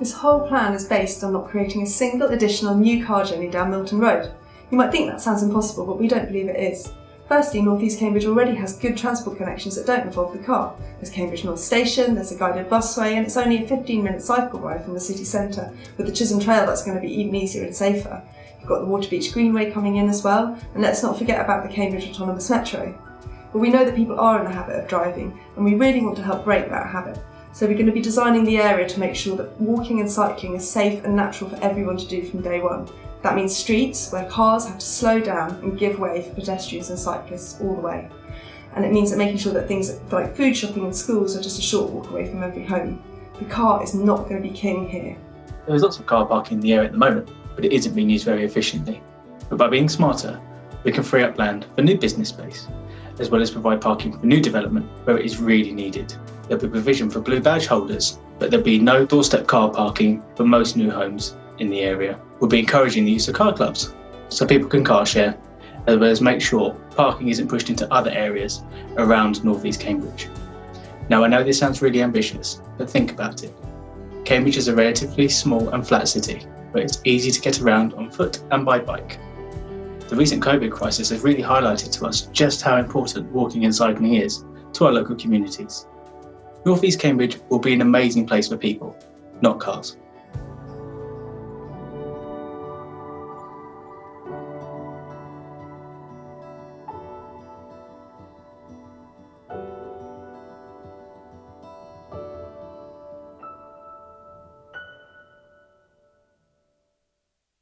This whole plan is based on not creating a single additional new car journey down Milton Road. You might think that sounds impossible, but we don't believe it is. Firstly, North East Cambridge already has good transport connections that don't involve the car. There's Cambridge North Station, there's a guided busway, and it's only a 15 minute cycle ride from the city centre. With the Chisholm Trail, that's going to be even easier and safer. You've got the Waterbeach Greenway coming in as well, and let's not forget about the Cambridge Autonomous Metro. But we know that people are in the habit of driving, and we really want to help break that habit. So we're going to be designing the area to make sure that walking and cycling is safe and natural for everyone to do from day one. That means streets where cars have to slow down and give way for pedestrians and cyclists all the way. And it means that making sure that things like food shopping and schools are just a short walk away from every home. The car is not going to be king here. There's lots of car parking in the area at the moment, but it isn't being used very efficiently. But by being smarter, we can free up land for new business space, as well as provide parking for new development where it is really needed. There'll be provision for blue badge holders, but there'll be no doorstep car parking for most new homes in the area. We'll be encouraging the use of car clubs so people can car share, as well as make sure parking isn't pushed into other areas around North East Cambridge. Now I know this sounds really ambitious, but think about it. Cambridge is a relatively small and flat city, where it's easy to get around on foot and by bike. The recent COVID crisis has really highlighted to us just how important walking and cycling is to our local communities. North East Cambridge will be an amazing place for people, not cars.